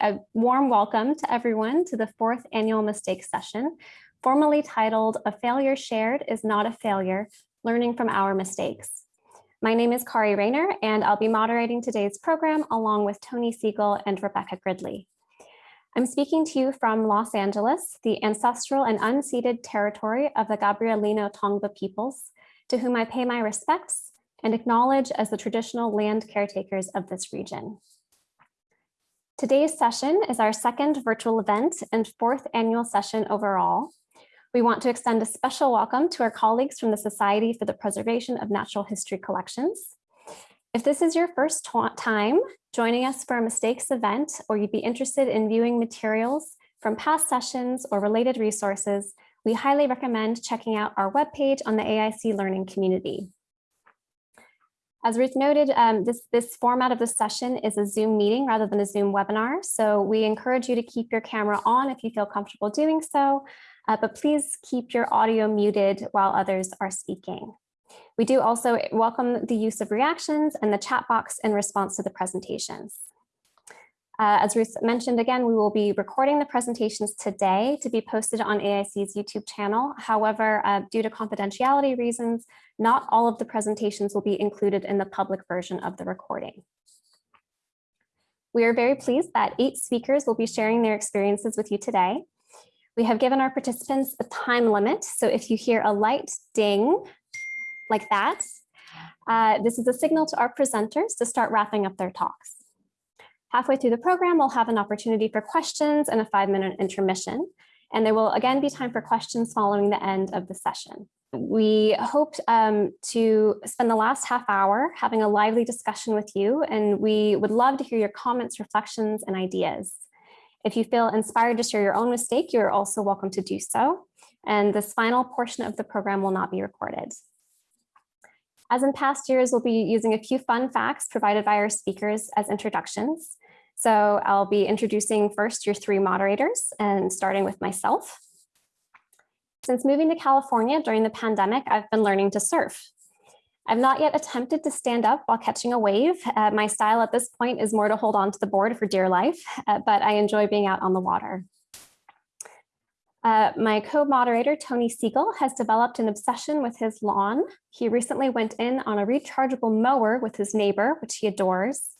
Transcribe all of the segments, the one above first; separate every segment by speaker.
Speaker 1: A warm welcome to everyone to the fourth annual Mistakes session, formally titled A Failure Shared is Not a Failure, Learning from Our Mistakes. My name is Kari Rayner, and I'll be moderating today's program along with Tony Sigel and Rebecca Gridley. I'm speaking to you from Los Angeles, the ancestral and unceded territory of the Gabrielino Tongva peoples, to whom I pay my respects and acknowledge as the traditional land caretakers of this region. Today's session is our second virtual event and fourth annual session overall. We want to extend a special welcome to our colleagues from the Society for the Preservation of Natural History Collections. If this is your first time joining us for a mistakes event, or you'd be interested in viewing materials from past sessions or related resources, we highly recommend checking out our webpage on the AIC Learning community. As Ruth noted, um, this, this format of the session is a Zoom meeting rather than a Zoom webinar. So we encourage you to keep your camera on if you feel comfortable doing so, uh, but please keep your audio muted while others are speaking. We do also welcome the use of reactions and the chat box in response to the presentations. Uh, as Ruth mentioned again, we will be recording the presentations today to be posted on AIC's YouTube channel. However, uh, due to confidentiality reasons, not all of the presentations will be included in the public version of the recording. We are very pleased that eight speakers will be sharing their experiences with you today. We have given our participants a time limit, so if you hear a light ding like that, uh, this is a signal to our presenters to start wrapping up their talks. Halfway through the program, we'll have an opportunity for questions and a five minute intermission. And there will again be time for questions following the end of the session. We hope um, to spend the last half hour having a lively discussion with you, and we would love to hear your comments, reflections, and ideas. If you feel inspired to share your own mistake, you're also welcome to do so. And this final portion of the program will not be recorded. As in past years, we'll be using a few fun facts provided by our speakers as introductions. So I'll be introducing first your three moderators and starting with myself. Since moving to California during the pandemic, I've been learning to surf. I've not yet attempted to stand up while catching a wave. Uh, my style at this point is more to hold on to the board for dear life, uh, but I enjoy being out on the water. Uh, my co-moderator, Tony Sigel, has developed an obsession with his lawn. He recently went in on a rechargeable mower with his neighbor, which he adores.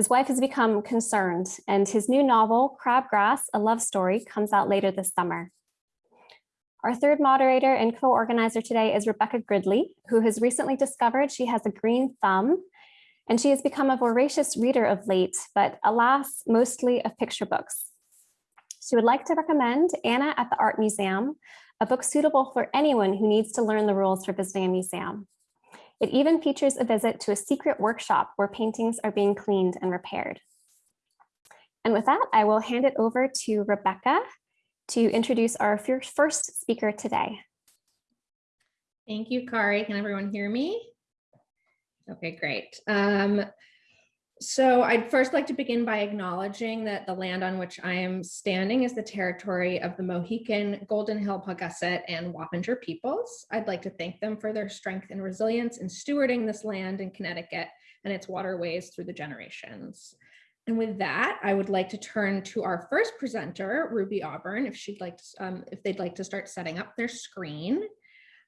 Speaker 1: His wife has become concerned, and his new novel, Crabgrass, A Love Story, comes out later this summer. Our third moderator and co-organizer today is Rebecca Gridley, who has recently discovered she has a green thumb, and she has become a voracious reader of late, but alas, mostly of picture books. She would like to recommend Anna at the Art Museum, a book suitable for anyone who needs to learn the rules for visiting a museum. It even features a visit to a secret workshop where paintings are being cleaned and repaired. And with that, I will hand it over to Rebecca to introduce our first speaker today.
Speaker 2: Thank you, Kari. Can everyone hear me? Okay, great. Um, so I'd first like to begin by acknowledging that the land on which I am standing is the territory of the Mohican, Golden Hill, Paugussett, and Wappinger peoples. I'd like to thank them for their strength and resilience in stewarding this land in Connecticut and its waterways through the generations. And with that, I would like to turn to our first presenter, Ruby Awburn, if she'd like to, um, if they'd like to start setting up their screen.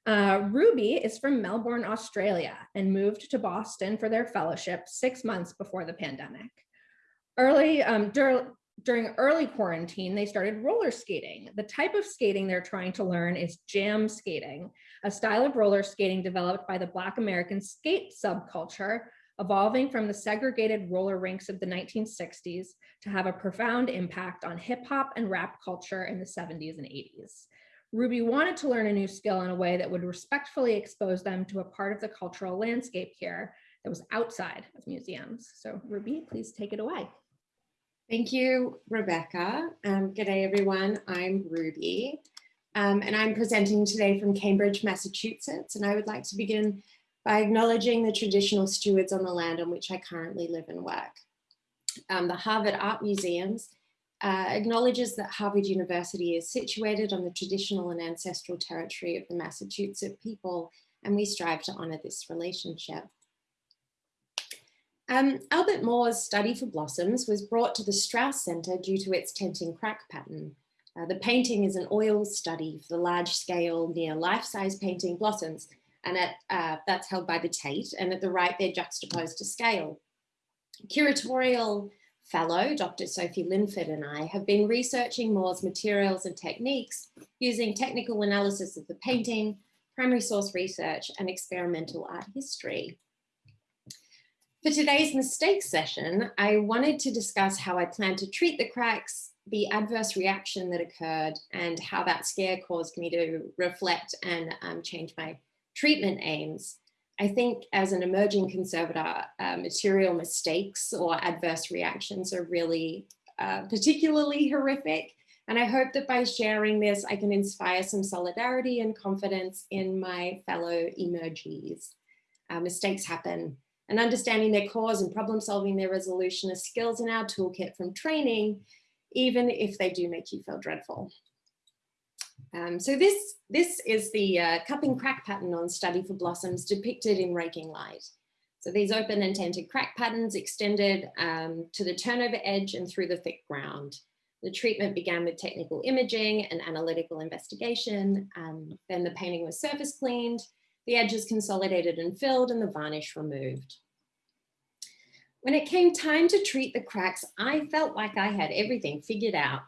Speaker 2: Uh, Ruby is from Melbourne, Australia, and moved to Boston for their fellowship six months before the pandemic. Early um, dur during early quarantine, they started roller skating. The type of skating they're trying to learn is jam skating, a style of roller skating developed by the Black American skate subculture, evolving from the segregated roller rinks of the 1960s to have a profound impact on hip hop and rap culture in the 70s and 80s. Ruby wanted to learn a new skill in a way that would respectfully expose them to a part of the cultural landscape here that was outside of museums. So Ruby, please take it away.
Speaker 3: Thank you, Rebecca. Um, good day, everyone. I'm Ruby, um, and I'm presenting today from Cambridge, Massachusetts. And I would like to begin by acknowledging the traditional stewards on the land on which I currently live and work. Um, the Harvard Art Museums uh, acknowledges that Harvard University is situated on the traditional and ancestral territory of the Massachusetts people, and we strive to honor this relationship. Um, Albert Moore's study for blossoms was brought to the Straus Center due to its tenting crack pattern. Uh, the painting is an oil study for the large scale near life-size painting blossoms and at, uh, that's held by the Tate and at the right they're juxtaposed to scale. Curatorial fellow, Dr. Sophie Lynford and I have been researching Moore's materials and techniques using technical analysis of the painting, primary source research and experimental art history. For today's mistakes session, I wanted to discuss how I plan to treat the cracks, the adverse reaction that occurred, and how that scare caused me to reflect and um, change my treatment aims. I think as an emerging conservator, uh, material mistakes or adverse reactions are really uh, particularly horrific. And I hope that by sharing this, I can inspire some solidarity and confidence in my fellow emergees. Uh, mistakes happen and understanding their cause and problem solving their resolution are skills in our toolkit from training, even if they do make you feel dreadful. Um, so this, this is the uh, cupping crack pattern on Study for Blossoms depicted in raking light. So these open and tented crack patterns extended um, to the turnover edge and through the thick ground. The treatment began with technical imaging and analytical investigation. Um, then the painting was surface cleaned, the edges consolidated and filled and the varnish removed. When it came time to treat the cracks, I felt like I had everything figured out.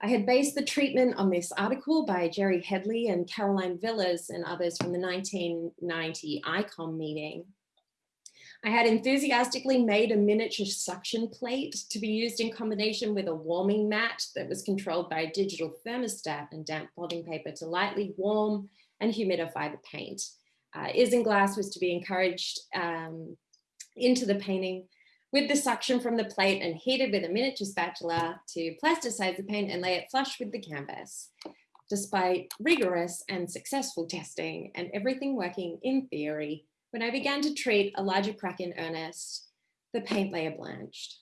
Speaker 3: I had based the treatment on this article by Gerry Hedley and Caroline Villers and others from the 1990 ICOM meeting. I had enthusiastically made a miniature suction plate to be used in combination with a warming mat that was controlled by a digital thermostat and damp blotting paper to lightly warm and humidify the paint. Uh, isinglass was to be encouraged um, into the painting with the suction from the plate and heated with a miniature spatula to plasticize the paint and lay it flush with the canvas. Despite rigorous and successful testing and everything working in theory, when I began to treat a larger crack in earnest, the paint layer blanched.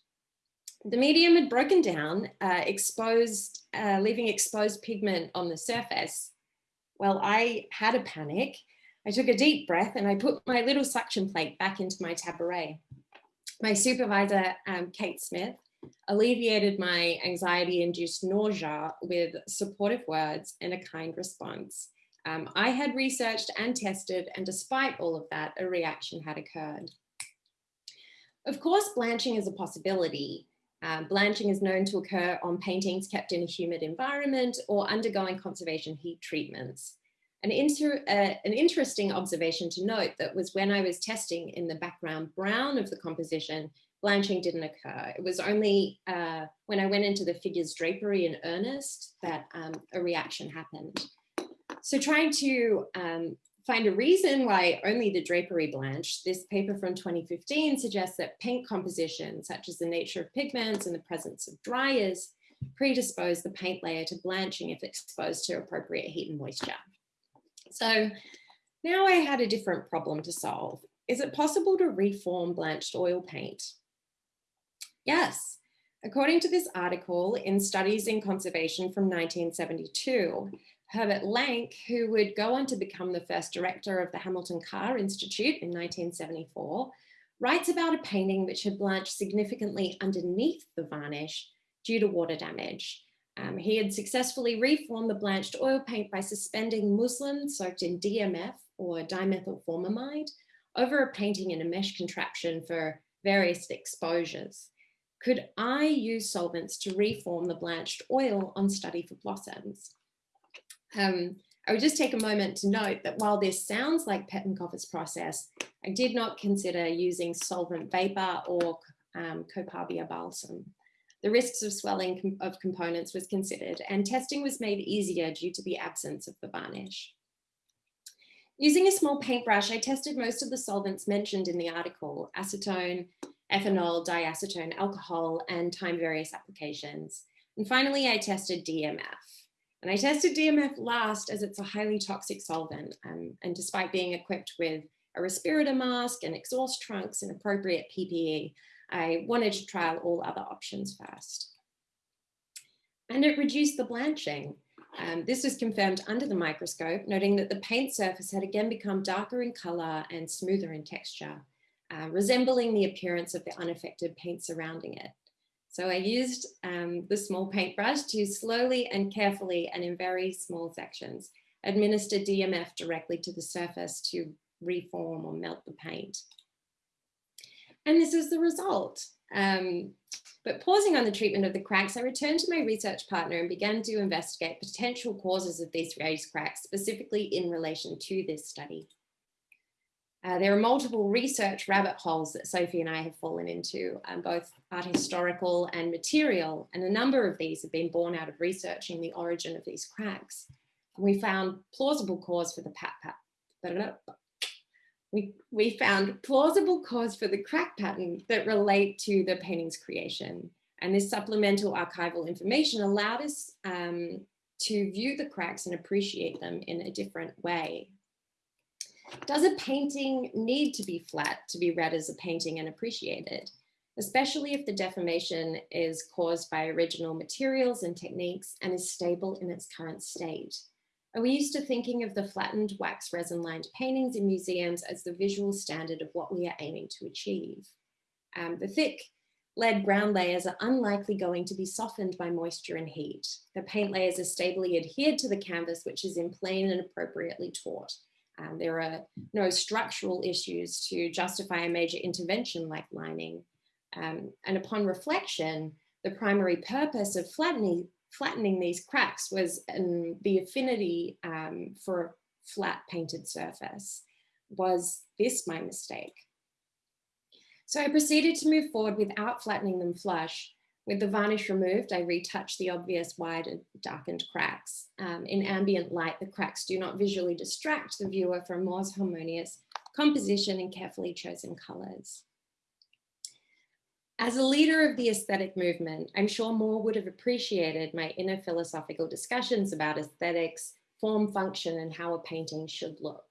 Speaker 3: The medium had broken down, uh, exposed, uh, leaving exposed pigment on the surface. Well, I had a panic. I took a deep breath and I put my little suction plate back into my tabaret. My supervisor, um, Kate Smith, alleviated my anxiety-induced nausea with supportive words and a kind response. Um, I had researched and tested, and despite all of that, a reaction had occurred. Of course, blanching is a possibility. Um, blanching is known to occur on paintings kept in a humid environment or undergoing conservation heat treatments. An, inter, uh, an interesting observation to note that was when I was testing in the background brown of the composition, blanching didn't occur. It was only uh, when I went into the figure's drapery in earnest that um, a reaction happened. So trying to um, find a reason why only the drapery blanched, this paper from 2015 suggests that paint composition, such as the nature of pigments and the presence of dryers, predispose the paint layer to blanching if exposed to appropriate heat and moisture. So now I had a different problem to solve. Is it possible to reform blanched oil paint? Yes. According to this article in Studies in Conservation from 1972, Herbert Lank, who would go on to become the first director of the Hamilton Kerr Institute in 1974, writes about a painting which had blanched significantly underneath the varnish due to water damage. Um, he had successfully reformed the blanched oil paint by suspending muslin soaked in DMF or dimethylformamide over a painting in a mesh contraption for various exposures. Could I use solvents to reform the blanched oil on Study for Blossoms? Um, I would just take a moment to note that while this sounds like Pettenkofer's process, I did not consider using solvent vapor or um, Copaiba balsam. The risks of swelling com of components was considered and testing was made easier due to the absence of the varnish. Using a small paintbrush, I tested most of the solvents mentioned in the article, acetone, ethanol, diacetone, alcohol, and time various applications. And finally, I tested DMF. And I tested DMF last as it's a highly toxic solvent. Um, and despite being equipped with a respirator mask and exhaust trunks and appropriate PPE, I wanted to trial all other options first. And it reduced the blanching. Um, this was confirmed under the microscope, noting that the paint surface had again become darker in color and smoother in texture. uh, resembling the appearance of the unaffected paint surrounding it. So I used um, the small paintbrush to slowly and carefully and in very small sections administer DMF directly to the surface to reform or melt the paint. And this is the result. Um, but pausing on the treatment of the cracks, I returned to my research partner and began to investigate potential causes of these raised cracks, specifically in relation to this study. Uh, there are multiple research rabbit holes that Sophie and I have fallen into, um, both art historical and material, and a number of these have been born out of researching the origin of these cracks. We found plausible cause for the pat pat. We, we found plausible cause for the crack pattern that relate to the painting's creation. And this supplemental archival information allowed us um, to view the cracks and appreciate them in a different way. Does a painting need to be flat to be read as a painting and appreciated? Especially if the deformation is caused by original materials and techniques and is stable in its current state. Are we used to thinking of the flattened wax resin lined paintings in museums as the visual standard of what we are aiming to achieve? Um, the thick lead ground layers are unlikely going to be softened by moisture and heat. The paint layers are stably adhered to the canvas, which is in plane and appropriately taut. Um, there are no structural issues to justify a major intervention like lining. Um, and upon reflection, the primary purpose of flattening, flattening these cracks was um, the affinity um, for a flat painted surface. Was this my mistake? So I proceeded to move forward without flattening them flush. With the varnish removed, I retouched the obvious wide and darkened cracks. Um, in ambient light, the cracks do not visually distract the viewer from more harmonious composition and carefully chosen colors. As a leader of the aesthetic movement, I'm sure Moore would have appreciated my inner philosophical discussions about aesthetics, form, function, and how a painting should look.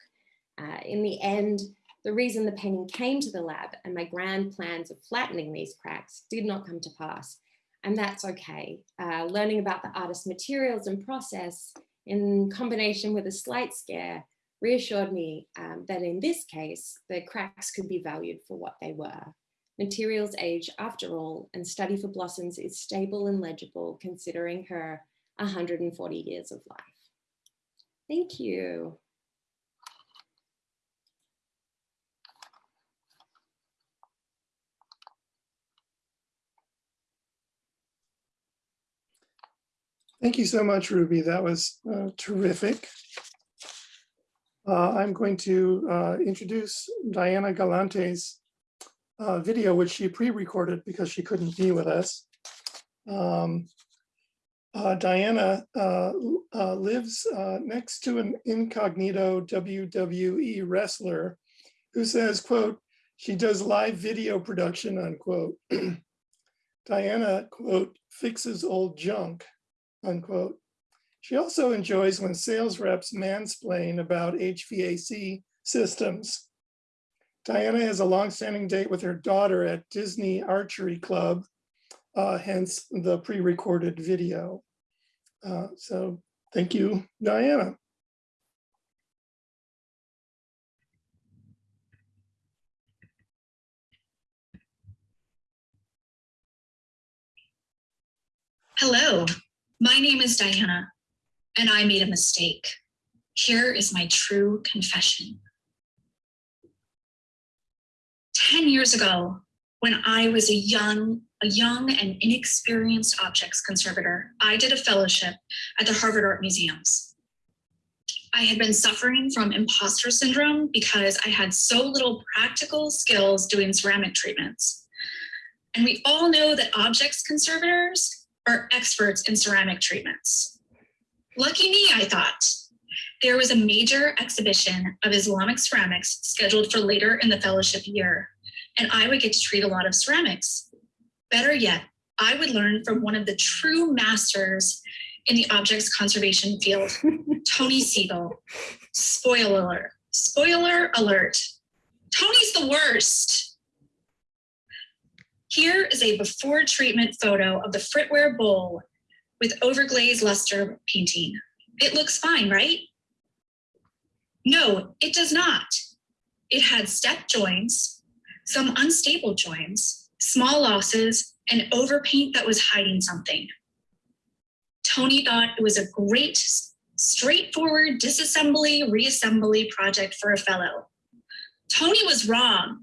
Speaker 3: Uh, in the end, the reason the painting came to the lab and my grand plans of flattening these cracks did not come to pass. And that's okay. Uh, learning about the artist's materials and process in combination with a slight scare reassured me um, that in this case, the cracks could be valued for what they were. Materials age after all, and Study for Blossoms is stable and legible considering her 140 years of life. Thank you.
Speaker 4: Thank you so much, Ruby. That was uh, terrific. Uh, I'm going to uh, introduce Diana Galante's uh, video, which she pre-recorded because she couldn't be with us. Um, uh, Diana uh, lives next to an incognito WWE wrestler who says, quote, she does live video production, unquote. Diana, quote, fixes old junk, unquote. She also enjoys when sales reps mansplain about HVAC systems. Diana has a longstanding date with her daughter at Disney Archery Club, uh, hence the pre-recorded video. Uh, so thank you, Diana.
Speaker 5: Hello, my name is Diana, and I made a mistake. Here is my true confession. 10 years ago, when I was a young, a young and inexperienced objects conservator, I did a fellowship at the Harvard Art Museums. I had been suffering from imposter syndrome because I had so little practical skills doing ceramic treatments. And we all know that objects conservators are experts in ceramic treatments. Lucky me, I thought. There was a major exhibition of Islamic ceramics scheduled for later in the fellowship year and I would get to treat a lot of ceramics. Better yet, I would learn from one of the true masters in the objects conservation field, Tony Sigel. Spoiler alert, spoiler alert. Tony's the worst. Here is a before treatment photo of the Fritware bowl with overglazed luster painting. It looks fine, right? No, it does not. It had step joints, some unstable joins, small losses, and overpaint that was hiding something. Tony thought it was a great, straightforward disassembly, reassembly project for a fellow. Tony was wrong.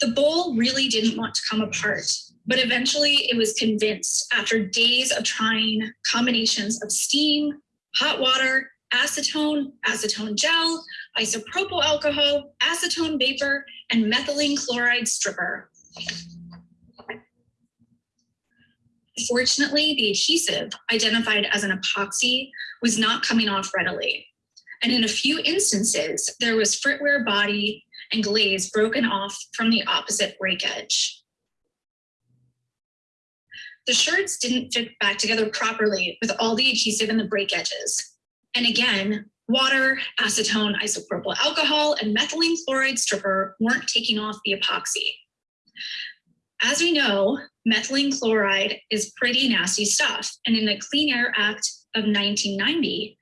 Speaker 5: The bowl really didn't want to come apart, but eventually it was convinced after days of trying combinations of steam, hot water, acetone, acetone gel, isopropyl alcohol, acetone vapor, and methylene chloride stripper. Fortunately, the adhesive, identified as an epoxy, was not coming off readily. And in a few instances, there was fritware body and glaze broken off from the opposite break edge. The sherds didn't fit back together properly with all the adhesive in the break edges. And again, water, acetone, isopropyl alcohol, and methylene chloride stripper weren't taking off the epoxy. As we know, methylene chloride is pretty nasty stuff. And in the Clean Air Act of 1990,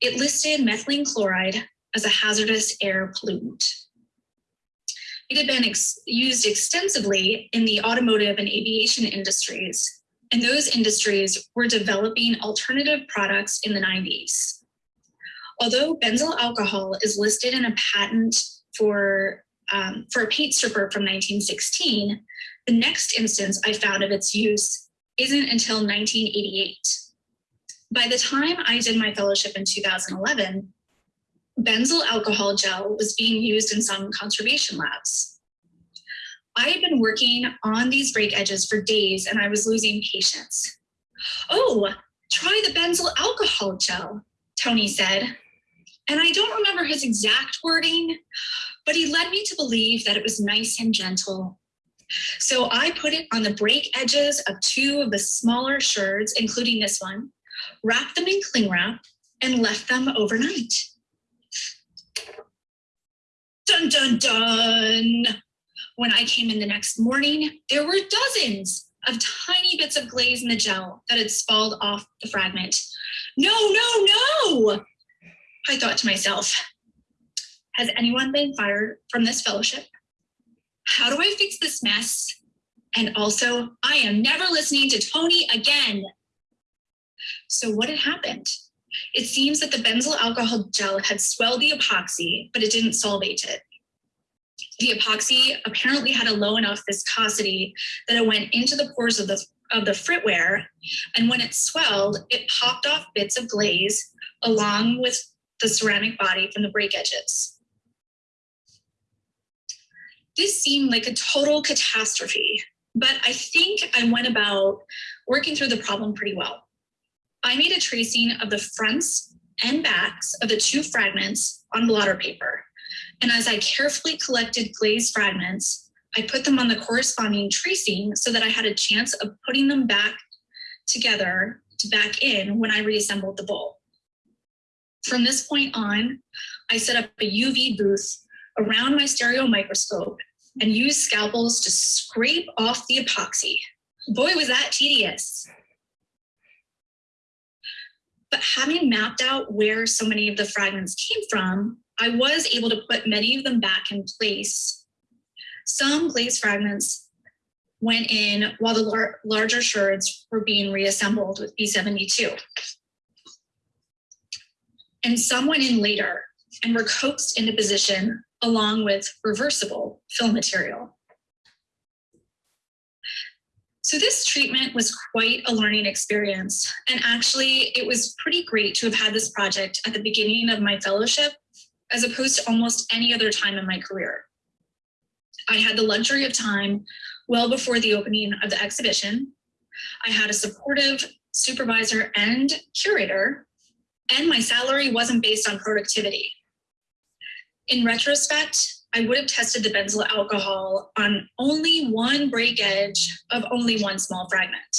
Speaker 5: it listed methylene chloride as a hazardous air pollutant. It had been ex used extensively in the automotive and aviation industries, and those industries were developing alternative products in the 90s. Although benzyl alcohol is listed in a patent for, um, for a paint stripper from 1916, the next instance I found of its use isn't until 1988. By the time I did my fellowship in 2011, benzyl alcohol gel was being used in some conservation labs. I had been working on these break edges for days and I was losing patience. Oh, try the benzyl alcohol gel, Tony said. And I don't remember his exact wording, but he led me to believe that it was nice and gentle. So I put it on the break edges of two of the smaller sherds, including this one, wrapped them in cling wrap, and left them overnight. Dun, dun, dun. When I came in the next morning, there were dozens of tiny bits of glaze in the gel that had spalled off the fragment. No, no, no, I thought to myself, has anyone been fired from this fellowship? How do I fix this mess? And also, I am never listening to Tony again. So what had happened? It seems that the benzyl alcohol gel had swelled the epoxy, but it didn't solvate it. The epoxy apparently had a low enough viscosity that it went into the pores of the, of the fritware, And when it swelled, it popped off bits of glaze along with the ceramic body from the break edges. This seemed like a total catastrophe, but I think I went about working through the problem pretty well. I made a tracing of the fronts and backs of the two fragments on blotter paper. And as I carefully collected glazed fragments, I put them on the corresponding tracing so that I had a chance of putting them back together to back in when I reassembled the bowl. From this point on, I set up a UV booth around my stereo microscope and used scalpels to scrape off the epoxy. Boy, was that tedious. But having mapped out where so many of the fragments came from, I was able to put many of them back in place. Some glaze fragments went in while the lar larger sherds were being reassembled with B72. And some went in later and were coaxed into position along with reversible fill material. So this treatment was quite a learning experience. And actually, it was pretty great to have had this project at the beginning of my fellowship, as opposed to almost any other time in my career. I had the luxury of time well before the opening of the exhibition. I had a supportive supervisor and curator, and my salary wasn't based on productivity. In retrospect, I would have tested the benzyl alcohol on only one break edge of only one small fragment.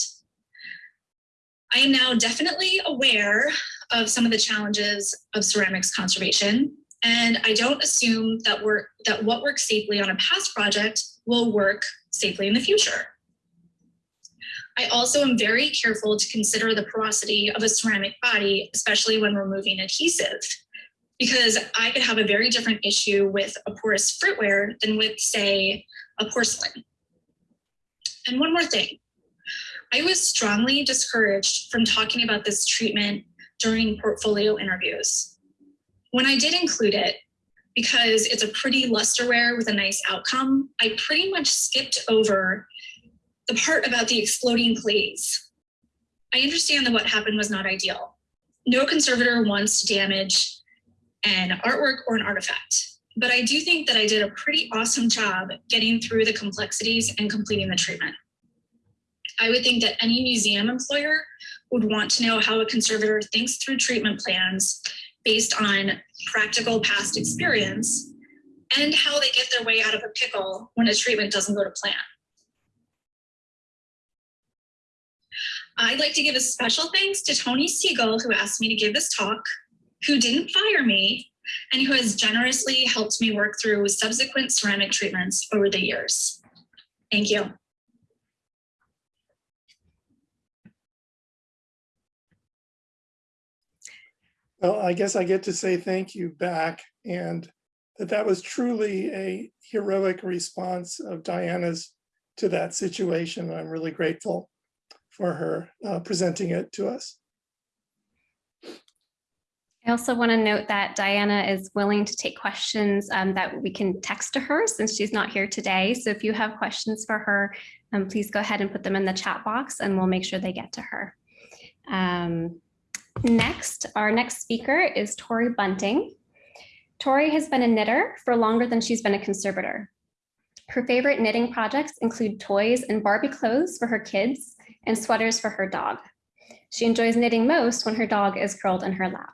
Speaker 5: I am now definitely aware of some of the challenges of ceramics conservation, and I don't assume that, work, that what works safely on a past project will work safely in the future. I also am very careful to consider the porosity of a ceramic body, especially when removing adhesive. because I could have a very different issue with a porous fritware than with, say, a porcelain. And one more thing. I was strongly discouraged from talking about this treatment during portfolio interviews. When I did include it, because it's a pretty lusterware with a nice outcome, I pretty much skipped over the part about the exploding plates. I understand that what happened was not ideal. No conservator wants to damage an artwork or an artifact, but I do think that I did a pretty awesome job getting through the complexities and completing the treatment. I would think that any museum employer would want to know how a conservator thinks through treatment plans based on practical past experience and how they get their way out of a pickle when a treatment doesn't go to plan. I'd like to give a special thanks to Tony Sigel, who asked me to give this talk, who didn't fire me, and who has generously helped me work through subsequent ceramic treatments over the years. Thank you.
Speaker 4: Well, I guess I get to say thank you back and that that was truly a heroic response of Diana's to that situation. I'm really grateful for her uh, presenting it to us.
Speaker 1: I also want to note that Diana is willing to take questions um, that we can text to her since she's not here today. So if you have questions for her, um, please go ahead and put them in the chat box and we'll make sure they get to her. Um, next, our next speaker is Tori Bunting. Tori has been a knitter for longer than she's been a conservator. Her favorite knitting projects include toys and Barbie clothes for her kids and sweaters for her dog. She enjoys knitting most when her dog is curled in her lap.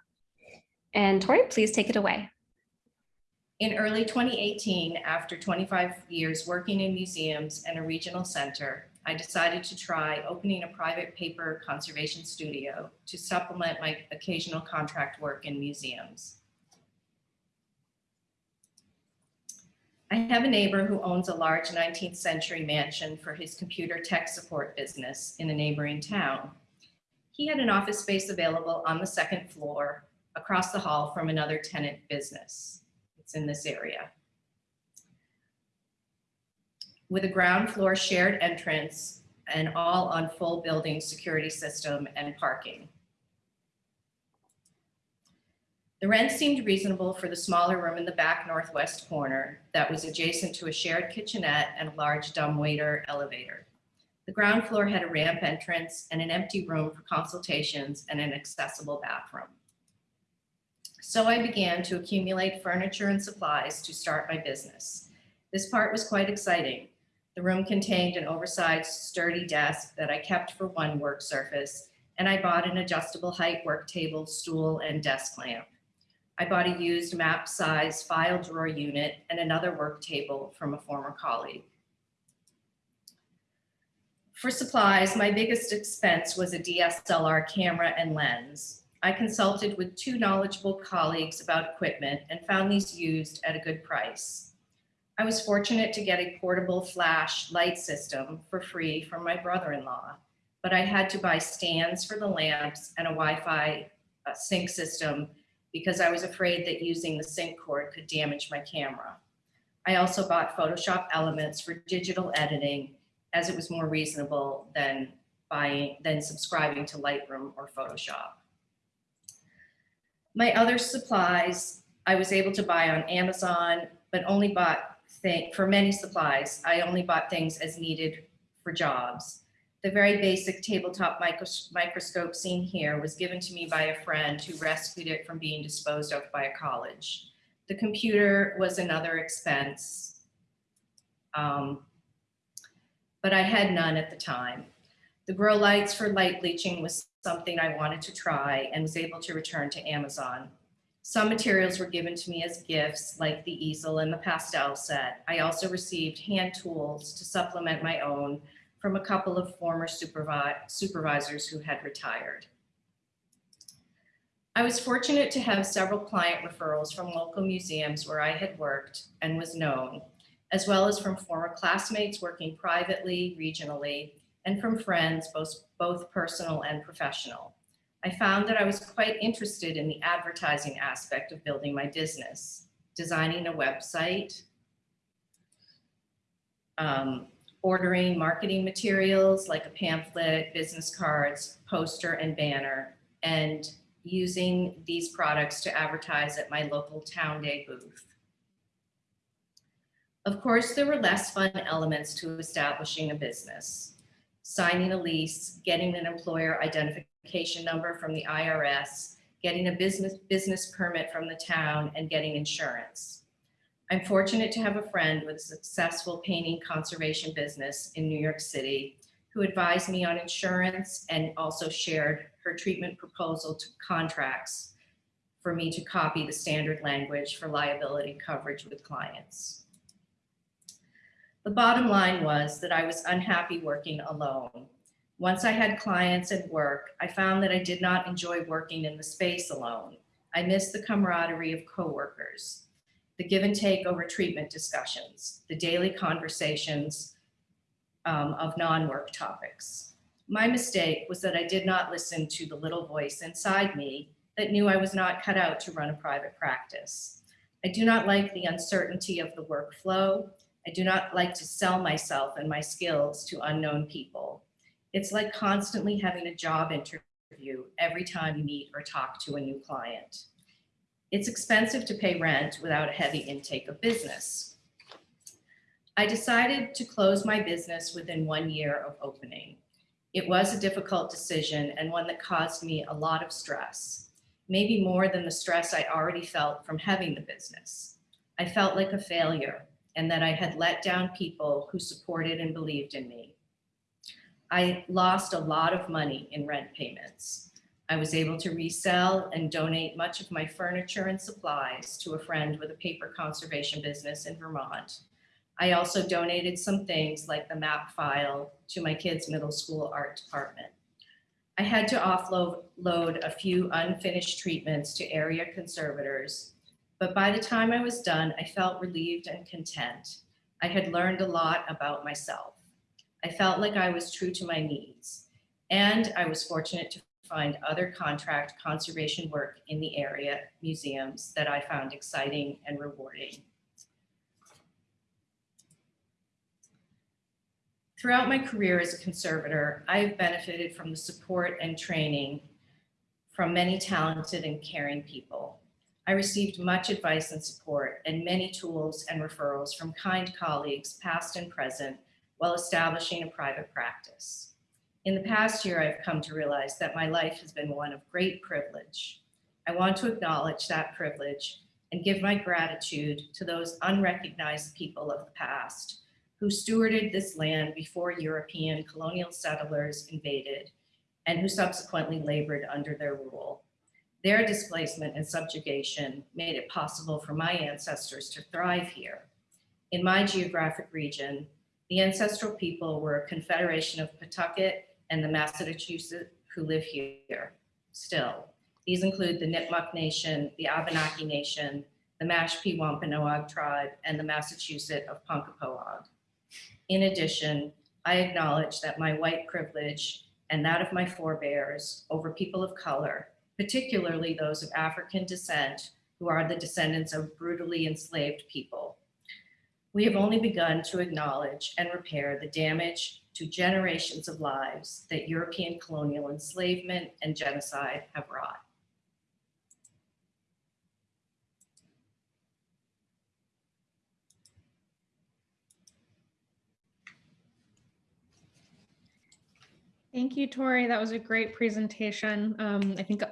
Speaker 1: And Tori, please take it away.
Speaker 6: In early 2018, after 25 years working in museums and a regional center, I decided to try opening a private paper conservation studio to supplement my occasional contract work in museums. I have a neighbor who owns a large 19th century mansion for his computer tech support business in a neighboring town. He had an office space available on the second floor across the hall from another tenant business. It's in this area. With a ground floor shared entrance and all on full building security system and parking. The rent seemed reasonable for the smaller room in the back northwest corner that was adjacent to a shared kitchenette and a large dumbwaiter elevator. The ground floor had a ramp entrance and an empty room for consultations and an accessible bathroom. So I began to accumulate furniture and supplies to start my business. This part was quite exciting. The room contained an oversized sturdy desk that I kept for one work surface, and I bought an adjustable height work table, stool, and desk lamp. I bought a used map size file drawer unit and another work table from a former colleague. For supplies, my biggest expense was a DSLR camera and lens. I consulted with two knowledgeable colleagues about equipment and found these used at a good price. I was fortunate to get a portable flash light system for free from my brother-in-law, but I had to buy stands for the lamps and a Wi-Fi uh, sync system because I was afraid that using the sync cord could damage my camera. I also bought Photoshop elements for digital editing as it was more reasonable than buying than subscribing to Lightroom or Photoshop. My other supplies I was able to buy on Amazon, but only bought thing for many supplies. I only bought things as needed for jobs. The very basic tabletop micros microscope seen here was given to me by a friend who rescued it from being disposed of by a college. The computer was another expense, um, but I had none at the time. The grow lights for light bleaching was something I wanted to try and was able to return to Amazon. Some materials were given to me as gifts, like the easel and the pastel set. I also received hand tools to supplement my own from a couple of former supervi supervisors who had retired. I was fortunate to have several client referrals from local museums where I had worked and was known, as well as from former classmates working privately, regionally, and from friends, both, both personal and professional. I found that I was quite interested in the advertising aspect of building my business, designing a website, um, ordering marketing materials like a pamphlet, business cards, poster, and banner, and using these products to advertise at my local town day booth. Of course, there were less fun elements to establishing a business. Signing a lease, getting an employer identification number from the IRS, getting a business, business permit from the town, and getting insurance. I'm fortunate to have a friend with a successful painting conservation business in New York City who advised me on insurance and also shared her treatment proposal to contracts for me to copy the standard language for liability coverage with clients. The bottom line was that I was unhappy working alone. Once I had clients and work, I found that I did not enjoy working in the space alone. I missed the camaraderie of coworkers, the give and take over treatment discussions, the daily conversations um, of non-work topics. My mistake was that I did not listen to the little voice inside me that knew I was not cut out to run a private practice. I do not like the uncertainty of the workflow. I do not like to sell myself and my skills to unknown people. It's like constantly having a job interview every time you meet or talk to a new client. It's expensive to pay rent without a heavy intake of business. I decided to close my business within one year of opening. It was a difficult decision and one that caused me a lot of stress, maybe more than the stress I already felt from having the business. I felt like a failure and that I had let down people who supported and believed in me. I lost a lot of money in rent payments. I was able to resell and donate much of my furniture and supplies to a friend with a paper conservation business in Vermont. I also donated some things like the map file to my kids' middle school art department. I had to offload a few unfinished treatments to area conservators, but by the time I was done, I felt relieved and content. I had learned a lot about myself. I felt like I was true to my needs, and I was fortunate to find other contract conservation work in the area museums that I found exciting and rewarding. Throughout my career as a conservator, I have benefited from the support and training from many talented and caring people. I received much advice and support and many tools and referrals from kind colleagues, past and present, while establishing a private practice. In the past year, I've come to realize that my life has been one of great privilege. I want to acknowledge that privilege and give my gratitude to those unrecognized people of the past who stewarded this land before European colonial settlers invaded and who subsequently labored under their rule. Their displacement and subjugation made it possible for my ancestors to thrive here. In my geographic region, the ancestral people were a confederation of Pawtucket and the Massachusetts who live here still. These include the Nipmuc Nation, the Abenaki Nation, the Mashpee Wampanoag tribe, and the Massachusetts of Ponkapoag. In addition, I acknowledge that my white privilege and that of my forebears over people of color, particularly those of African descent, who are the descendants of brutally enslaved people. We have only begun to acknowledge and repair the damage to generations of lives that European colonial enslavement and genocide have wrought.
Speaker 2: Thank you, Tori. That was a great presentation. Um, I think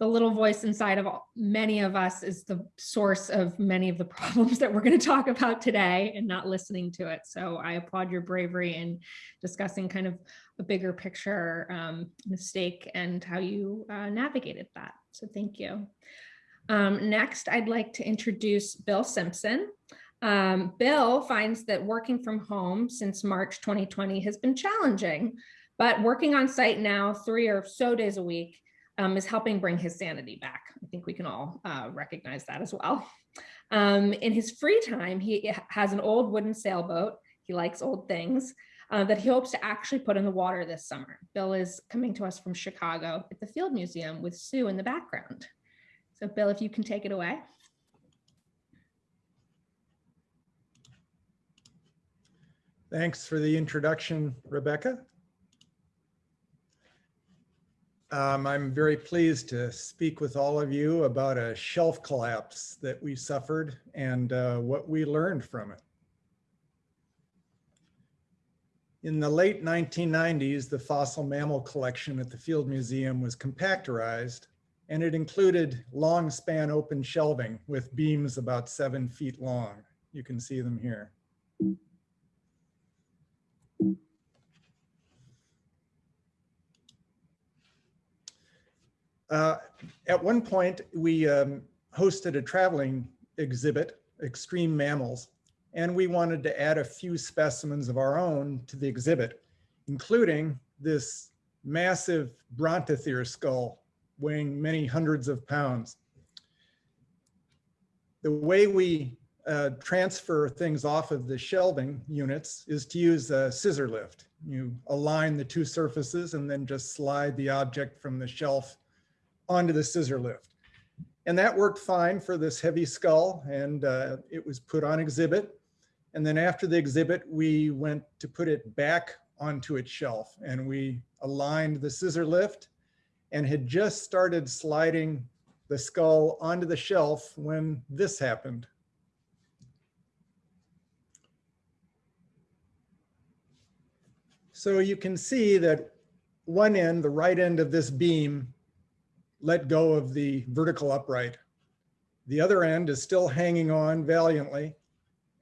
Speaker 2: the little voice inside of all- many of us is the source of many of the problems that we're going to talk about today and not listening to it. So I applaud your bravery in discussing kind of a bigger picture um, mistake and how you uh, navigated that. So thank you. Um, next, I'd like to introduce Bill Simpson. Um, Bill finds that working from home since March 2020 has been challenging, but working on site now three or so days a week um, is helping bring his sanity back. I think we can all uh, recognize that as well. Um, in his free time, he has an old wooden sailboat. He likes old things. uh, that he hopes to actually put in the water this summer. Bill is coming to us from Chicago at the Field Museum with Sue in the background. So Bill, if you can take it away.
Speaker 7: Thanks for the introduction, Rebecca. Um, I'm very pleased to speak with all of you about a shelf collapse that we suffered and uh, what we learned from it. In the late 1990s, the fossil mammal collection at the Field Museum was compactorized and it included long span open shelving with beams about seven feet long. You can see them here. Uh, At one point, we um, hosted a traveling exhibit, Extreme Mammals, and we wanted to add a few specimens of our own to the exhibit, including this massive Brontothere skull weighing many hundreds of pounds. The way we uh, transfer things off of the shelving units is to use a scissor lift. You align the two surfaces and then just slide the object from the shelf onto the scissor lift. And that worked fine for this heavy skull and uh, it was put on exhibit. And then after the exhibit, we went to put it back onto its shelf and we aligned the scissor lift and had just started sliding the skull onto the shelf when this happened. So you can see that one end, the right end of this beam let go of the vertical upright. The other end is still hanging on valiantly.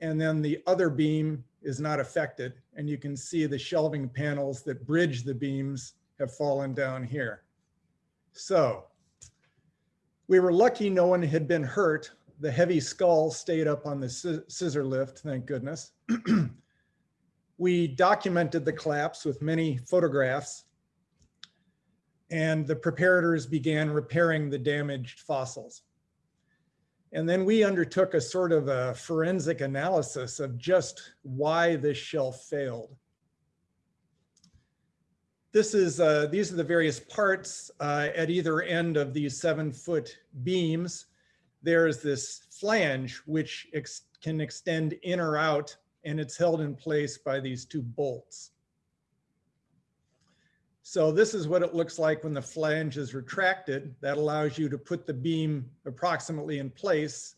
Speaker 7: And then the other beam is not affected. And you can see the shelving panels that bridge the beams have fallen down here. So we were lucky no one had been hurt. The heavy skull stayed up on the scissor lift, thank goodness. we documented the collapse with many photographs and the preparators began repairing the damaged fossils. And then we undertook a sort of a forensic analysis of just why this shelf failed. This is, uh, these are the various parts uh, at either end of these seven foot beams. There's this flange, which ex can extend in or out, and it's held in place by these two bolts. So this is what it looks like when the flange is retracted. That allows you to put the beam approximately in place.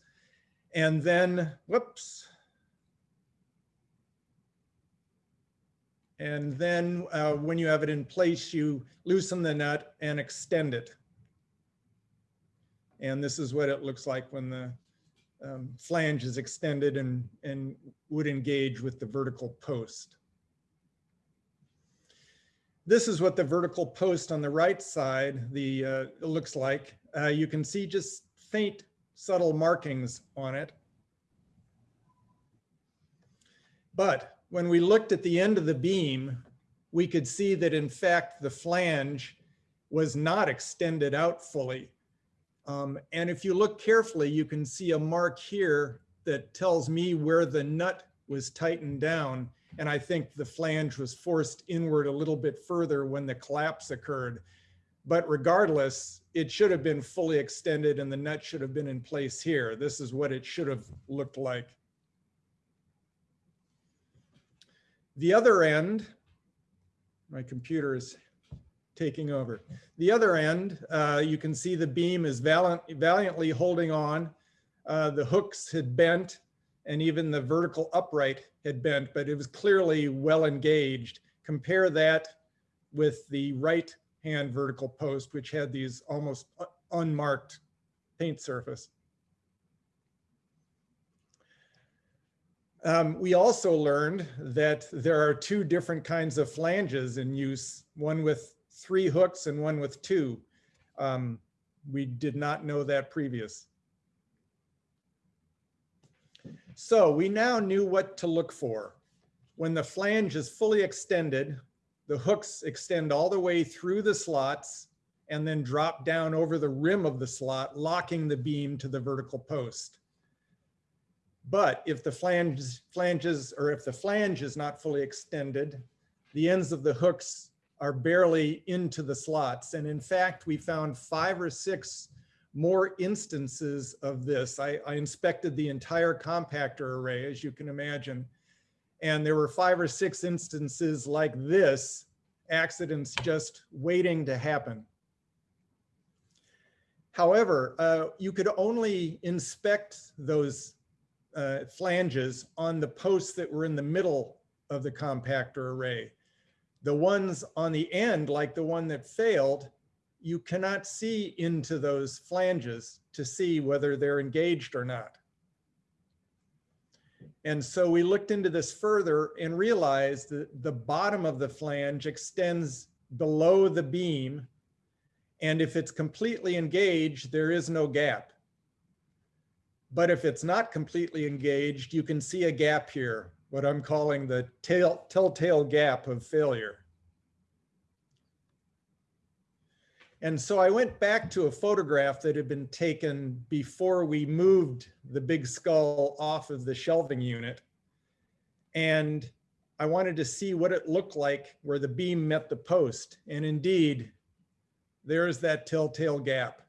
Speaker 7: And then, whoops. And then uh, when you have it in place, you loosen the nut and extend it. And this is what it looks like when the um, flange is extended and, and would engage with the vertical post. This is what the vertical post on the right side the uh, looks like. Uh, you can see just faint subtle markings on it. But when we looked at the end of the beam, we could see that in fact the flange was not extended out fully. Um, and if you look carefully, you can see a mark here that tells me where the nut was tightened down. And I think the flange was forced inward a little bit further when the collapse occurred. But regardless, it should have been fully extended and the nut should have been in place here. This is what it should have looked like. The other end, my computer is taking over. The other end, uh, you can see the beam is valiant, valiantly holding on. Uh, the hooks had bent and even the vertical upright had bent, but it was clearly well engaged. Compare that with the right hand vertical post, which had these almost unmarked paint surface. Um, we also learned that there are two different kinds of flanges in use, one with three hooks and one with two. Um, we did not know that previous. So we now knew what to look for. When the flange is fully extended, the hooks extend all the way through the slots and then drop down over the rim of the slot, locking the beam to the vertical post. But if the flange, flanges or if the flange is not fully extended, the ends of the hooks are barely into the slots. And in fact, we found five or six more instances of this. I, I inspected the entire compactor array, as you can imagine. And there were five or six instances like this, accidents just waiting to happen. However, uh, you could only inspect those uh, flanges on the posts that were in the middle of the compactor array. The ones on the end, like the one that failed, you cannot see into those flanges to see whether they're engaged or not. And so we looked into this further and realized that the bottom of the flange extends below the beam. And if it's completely engaged, there is no gap. But if it's not completely engaged, you can see a gap here, what I'm calling the telltale gap of failure. And so I went back to a photograph that had been taken before we moved the big skull off of the shelving unit. And I wanted to see what it looked like where the beam met the post. And indeed, there's that telltale gap.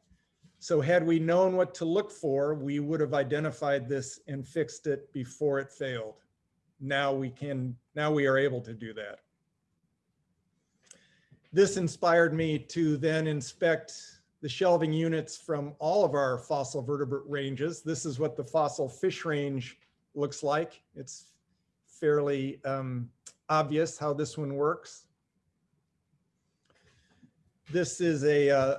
Speaker 7: So had we known what to look for, we would have identified this and fixed it before it failed. Now we can, now we are able to do that. This inspired me to then inspect the shelving units from all of our fossil vertebrate ranges. This is what the fossil fish range looks like. It's fairly um, obvious how this one works. This is a uh,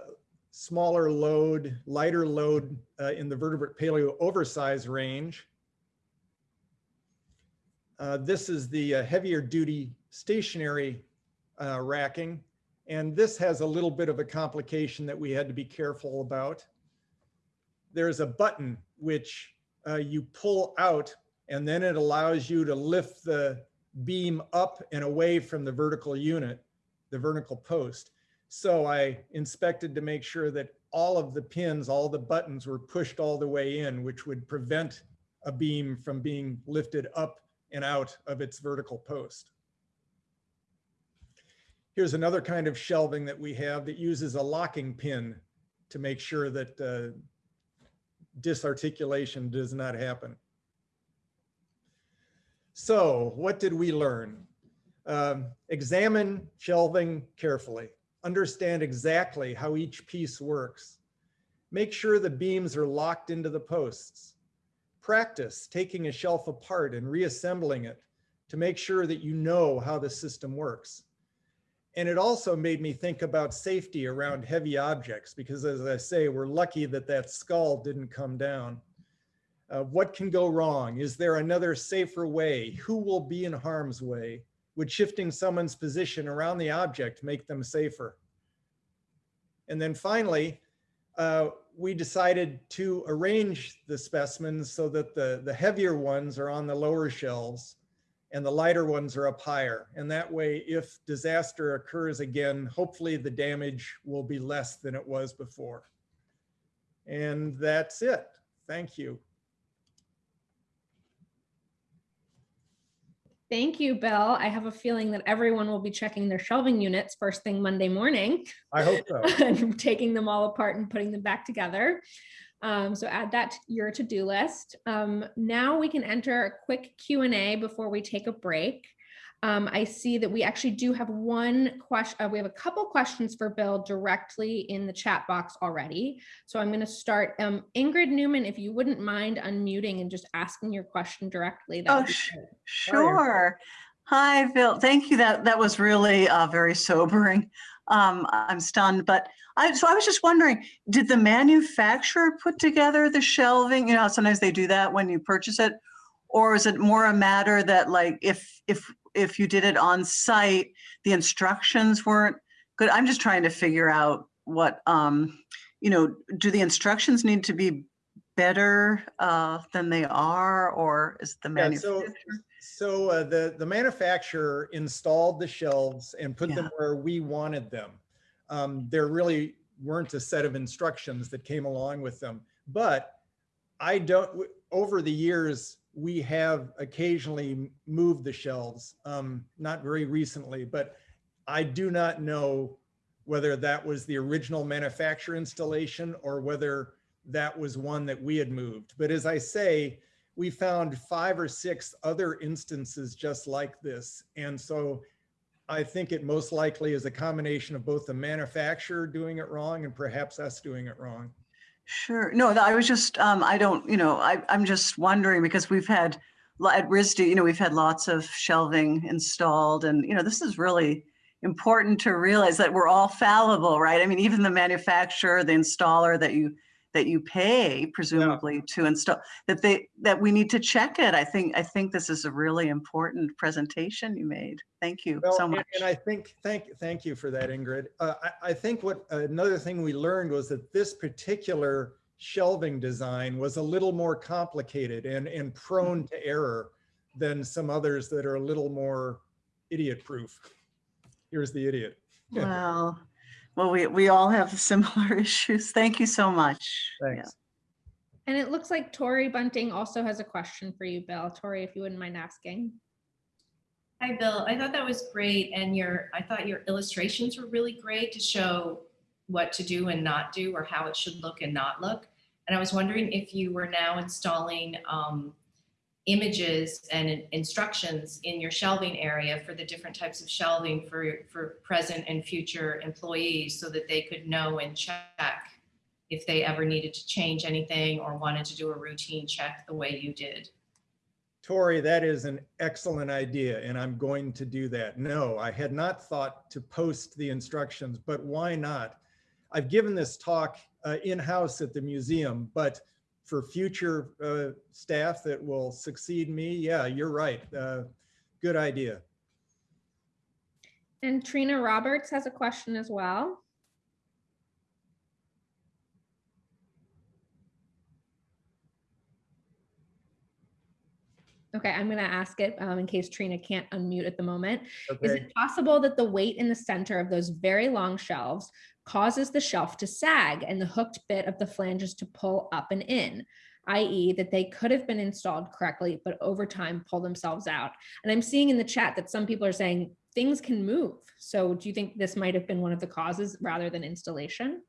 Speaker 7: smaller load, lighter load uh, in the vertebrate paleo oversize range. Uh, this is the uh, heavier duty stationary uh, racking. And this has a little bit of a complication that we had to be careful about. There's a button which uh, you pull out and then it allows you to lift the beam up and away from the vertical unit, the vertical post. So I inspected to make sure that all of the pins, all the buttons were pushed all the way in, which would prevent a beam from being lifted up and out of its vertical post. Here's another kind of shelving that we have that uses a locking pin to make sure that uh, disarticulation does not happen. So what did we learn? Um, examine shelving carefully. Understand exactly how each piece works. Make sure the beams are locked into the posts. Practice taking a shelf apart and reassembling it to make sure that you know how the system works. And it also made me think about safety around heavy objects because as I say, we're lucky that that skull didn't come down. Uh, what can go wrong? Is there another safer way? Who will be in harm's way? Would shifting someone's position around the object make them safer? And then finally, uh, we decided to arrange the specimens so that the, the heavier ones are on the lower shelves and the lighter ones are up higher. And that way, if disaster occurs again, hopefully the damage will be less than it was before. And that's it. Thank you.
Speaker 2: Thank you, Bill. I have a feeling that everyone will be checking their shelving units first thing Monday morning
Speaker 7: I hope so.
Speaker 2: and taking them all apart and putting them back together. Um, so add that to your to-do list. Um, now we can enter a quick Q&A before we take a break. Um, I see that we actually do have one question. Uh, we have a couple questions for Bill directly in the chat box already. So I'm going to start. Um, Ingrid Neuman, if you wouldn't mind unmuting and just asking your question directly. That
Speaker 8: Oh. Sure. Hi, Bill. Thank you. That that was really uh, very sobering. Um, I'm stunned, but I so I was just wondering, did the manufacturer put together the shelving? You know, sometimes they do that when you purchase it, or is it more a matter that like if if if you did it on site, the instructions weren't good? I'm just trying to figure out what um, you know. Do the instructions need to be better uh, than they are, or is the
Speaker 7: Yeah, so,
Speaker 8: manufacturer?
Speaker 7: So uh, the, the manufacturer installed the shelves and put them where we wanted them. Um, there really weren't a set of instructions that came along with them. But I don't, over the years, we have occasionally moved the shelves, um, not very recently, but I do not know whether that was the original manufacturer installation or whether that was one that we had moved. But as I say, we found five or six other instances just like this. And so I think it most likely is a combination of both the manufacturer doing it wrong and perhaps us doing it wrong.
Speaker 8: Sure. No, I was just, um, I don't, you know, I, I'm just wondering because we've had, at RISD, you know, we've had lots of shelving installed and, you know, this is really important to realize that we're all fallible, right? I mean, even the manufacturer, the installer that you, that you pay presumably to install, that they, that we need to check it. I think, I think this is a really important presentation you made. Thank you
Speaker 7: Well,
Speaker 8: so
Speaker 7: and-
Speaker 8: much.
Speaker 7: And I think, thank, thank you for that, Ingrid. Uh, I, I think what, another thing we learned was that this particular shelving design was a little more complicated and, and prone to error than some others that are a little more idiot-proof. Here's the idiot.
Speaker 8: Well, well, we, we all have similar issues. Thank you so much. Yeah.
Speaker 7: Thanks.
Speaker 2: And it looks like Tori Bunting also has a question for you, Bill. Tori, if you wouldn't mind asking.
Speaker 6: Hi, Bill. I thought that was great. And your, I thought your illustrations were really great to show what to do and not do or how it should look and not look. And I was wondering if you were now installing um, images and instructions in your shelving area for the different types of shelving for, for present and future employees so that they could know and check if they ever needed to change anything or wanted to do a routine check the way you did.
Speaker 7: Tori, that is an excellent idea, and I'm going to do that. No, I had not thought to post the instructions, but why not? I've given this talk uh, in-house at the museum, but for future uh, staff that will succeed me, yeah, you're right. Uh, Good idea.
Speaker 2: And Trina Roberts has a question as well. Okay, I'm gonna ask it um, in case Trina can't unmute at the moment. Is it possible that the weight in the center of those very long shelves causes the shelf to sag and the hooked bit of the flanges to pull up and in? i.e. that they could have been installed correctly, but over time pull themselves out. And I'm seeing in the chat that some people are saying things can move. So do you think this might have been one of the causes rather than installation?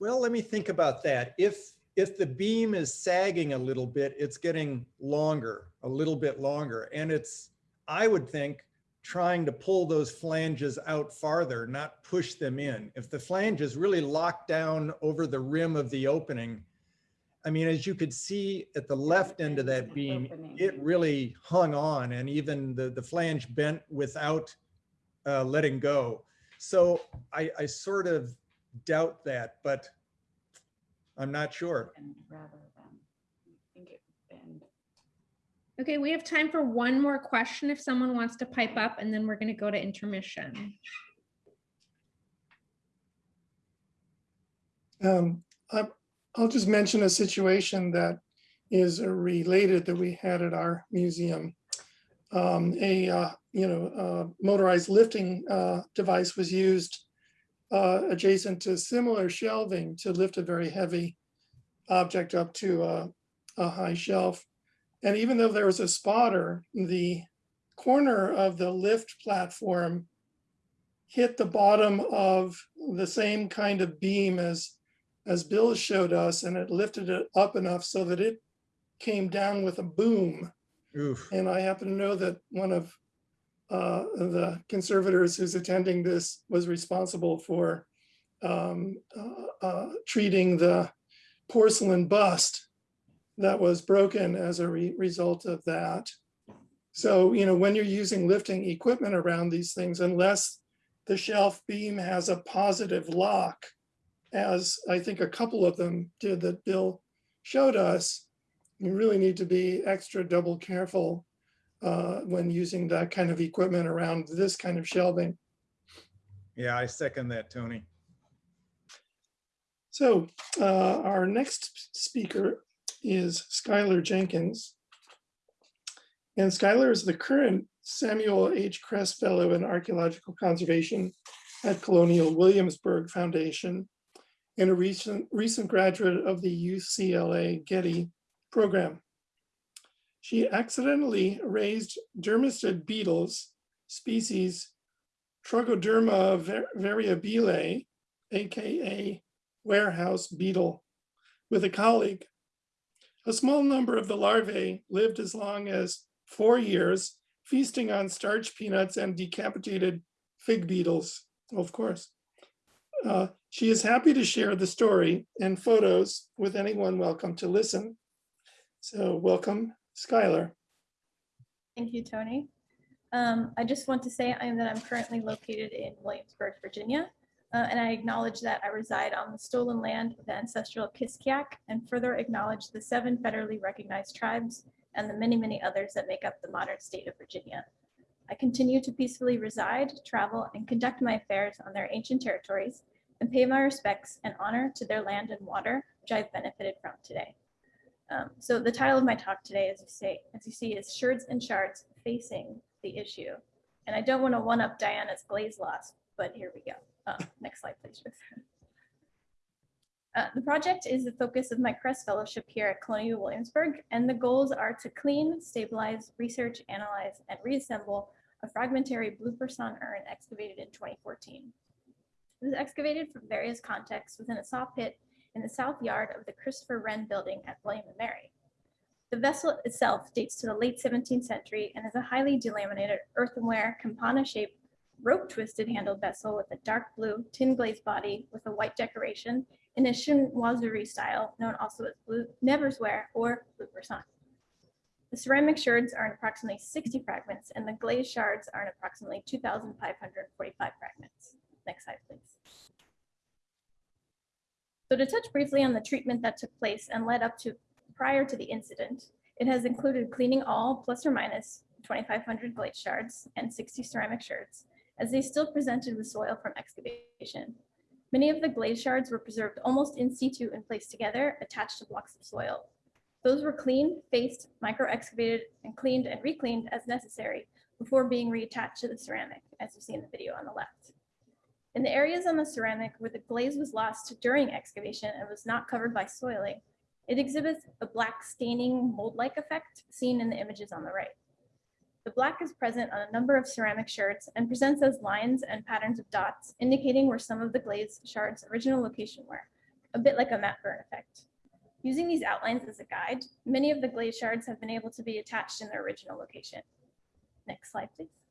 Speaker 7: Well, let me think about that. If, if the beam is sagging a little bit, it's getting longer, a little bit longer. And it's, I would think, trying to pull those flanges out farther, not push them in. If the flange is really locked down over the rim of the opening, I mean, as you could see at the left end of that beam, it really hung on and even the, the flange bent without uh, letting go. So I, I sort of doubt that, but I'm not sure.
Speaker 2: Okay, we have time for one more question if someone wants to pipe up and then we're gonna go to intermission.
Speaker 4: Um, I, I'll just mention a situation that is related that we had at our museum. Um, a, uh, you know, uh, motorized lifting, uh, device was used uh, adjacent to similar shelving to lift a very heavy object up to a, a high shelf. And even though there was a spotter, the corner of the lift platform hit the bottom of the same kind of beam as as Bill showed us, and it lifted it up enough so that it came down with a boom.
Speaker 7: Oof.
Speaker 4: And I happen to know that one of uh, the conservators who's attending this was responsible for um, uh, uh, treating the porcelain bust that was broken as a re- result of that. So, you know, when you're using lifting equipment around these things, unless the shelf beam has a positive lock, as I think a couple of them did that Bill showed us, you really need to be extra double careful uh, when using that kind of equipment around this kind of shelving.
Speaker 7: Yeah, I second that, Tony.
Speaker 4: So uh, our next speaker is Skylar Jenkins. And Skylar is the current Samuel H. Kress Fellow in Archaeological Conservation at Colonial Williamsburg Foundation and a recent, recent graduate of the UCLA Getty program. She accidentally raised dermestid beetles, species Trogoderma variabile, AKA warehouse beetle, with a colleague. A small number of the larvae lived as long as four years, feasting on starch peanuts and decapitated fig beetles, of course. Uh, she is happy to share the story and photos with anyone welcome to listen. So welcome, Skylar.
Speaker 9: Thank you, Tony. Um, I just want to say I am that I'm currently located in Williamsburg, Virginia, uh, and I acknowledge that I reside on the stolen land of the ancestral Kiskiak and further acknowledge the seven federally recognized tribes and the many, many others that make up the modern state of Virginia. I continue to peacefully reside, travel, and conduct my affairs on their ancient territories and pay my respects and honor to their land and water, which I've benefited from today. Um, so the title of my talk today, as you say, as you see, is Sherds and Shards Facing the Issue. And I don't want to one up Diana's glaze loss, but here we go. Uh, next slide, please. Uh, the project is the focus of my Kress fellowship here at Colonial Williamsburg, and the goals are to clean, stabilize, research, analyze, and reassemble a fragmentary blue persan urn excavated in 2014. It was excavated from various contexts within a saw pit in the south yard of the Christopher Wren building at William Mary. The vessel itself dates to the late 17th century and is a highly delaminated earthenware campana-shaped rope twisted handled vessel with a dark blue tin glazed body with a white decoration in a chinoiserie style known also as blue Nevers ware or blue persan. The ceramic shards are in approximately 60 fragments and the glazed shards are in approximately 2,545 fragments. Next slide, please. So to touch briefly on the treatment that took place and led up to prior to the incident, it has included cleaning all plus or minus 2,500 glaze shards and 60 ceramic shards, as they still presented with soil from excavation. Many of the glaze shards were preserved almost in situ and placed together, attached to blocks of soil. Those were cleaned, faced, micro-excavated, and cleaned and recleaned as necessary before being reattached to the ceramic, as you see in the video on the left. In the areas on the ceramic where the glaze was lost during excavation and was not covered by soiling, it exhibits a black staining mold-like effect seen in the images on the right. The black is present on a number of ceramic shards and presents as lines and patterns of dots, indicating where some of the glaze shards' original location were, a bit like a matte burn effect. Using these outlines as a guide, many of the glaze shards have been able to be attached in their original location. Next slide, please.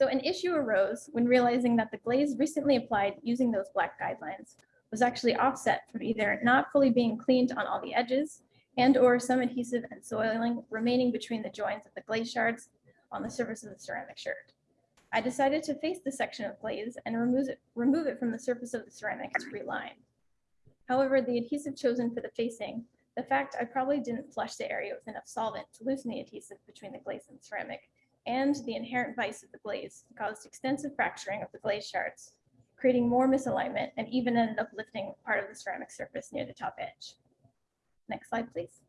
Speaker 9: So an issue arose when realizing that the glaze recently applied using those black guidelines was actually offset from either not fully being cleaned on all the edges and or some adhesive and soiling remaining between the joins of the glaze shards on the surface of the ceramic shard. I decided to face the section of glaze and remove it, remove it from the surface of the ceramic to reline. However, the adhesive chosen for the facing, the fact I probably didn't flush the area with enough solvent to loosen the adhesive between the glaze and ceramic, and the inherent vice of the glaze caused extensive fracturing of the glaze shards, creating more misalignment and even ended up lifting part of the ceramic surface near the top edge. Next slide, please.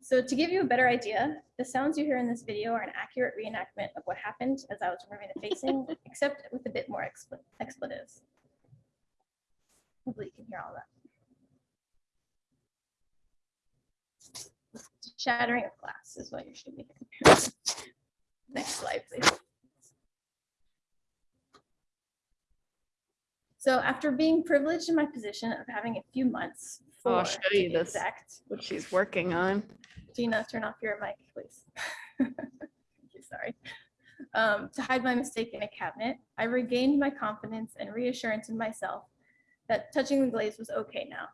Speaker 9: So to give you a better idea, the sounds you hear in this video are an accurate reenactment of what happened as I was removing the facing, except with a bit more expl expletives. Hopefully you can hear all that. Shattering of glass is what you should be hearing. Next slide, please. So after being privileged in my position of having a few months for
Speaker 10: I'll show you this.
Speaker 9: exact,
Speaker 10: what she's working on.
Speaker 9: Gina, turn off your mic, please. Thank you, Sorry. Um, to hide my mistake in a cabinet, I regained my confidence and reassurance in myself that touching the glaze was okay now.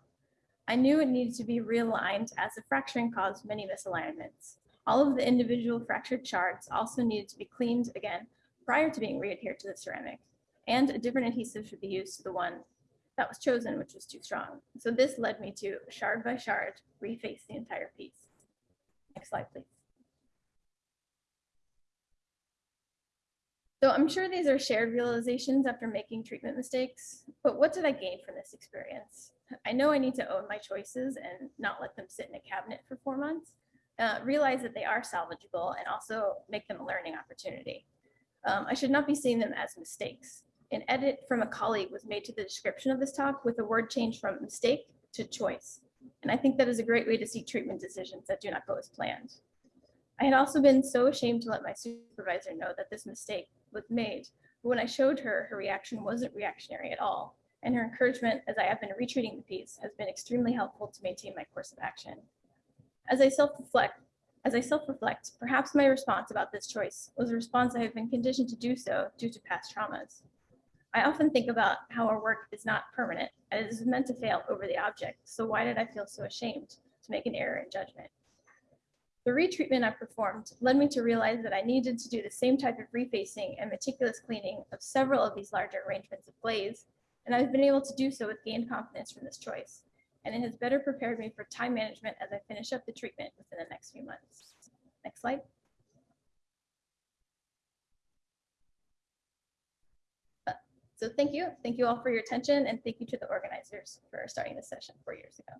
Speaker 9: I knew it needed to be realigned as the fracturing caused many misalignments. All of the individual fractured shards also needed to be cleaned again prior to being readhered to the ceramic. And a different adhesive should be used to the one that was chosen, which was too strong. So this led me to shard by shard, reface the entire piece. Next slide, please. So I'm sure these are shared realizations after making treatment mistakes, but what did I gain from this experience? I know I need to own my choices and not let them sit in a cabinet for four months. Uh, realize that they are salvageable and also make them a learning opportunity. Um, I should not be seeing them as mistakes. An edit from a colleague was made to the description of this talk with a word change from mistake to choice. And I think that is a great way to see treatment decisions that do not go as planned. I had also been so ashamed to let my supervisor know that this mistake was made. But when I showed her, her reaction wasn't reactionary at all. And her encouragement as I have been retreating the piece has been extremely helpful to maintain my course of action. As I self-reflect, as I self-reflect, perhaps my response about this choice was a response I have been conditioned to do so due to past traumas. I often think about how our work is not permanent and it is meant to fail over the object. So why did I feel so ashamed to make an error in judgment? The retreatment I performed led me to realize that I needed to do the same type of refacing and meticulous cleaning of several of these larger arrangements of glaze, and I've been able to do so with gained confidence from this choice. And it has better prepared me for time management as I finish up the treatment within the next few months. Next slide. Uh, So thank you. Thank you all for your attention and thank you to the organizers for starting this session four years ago.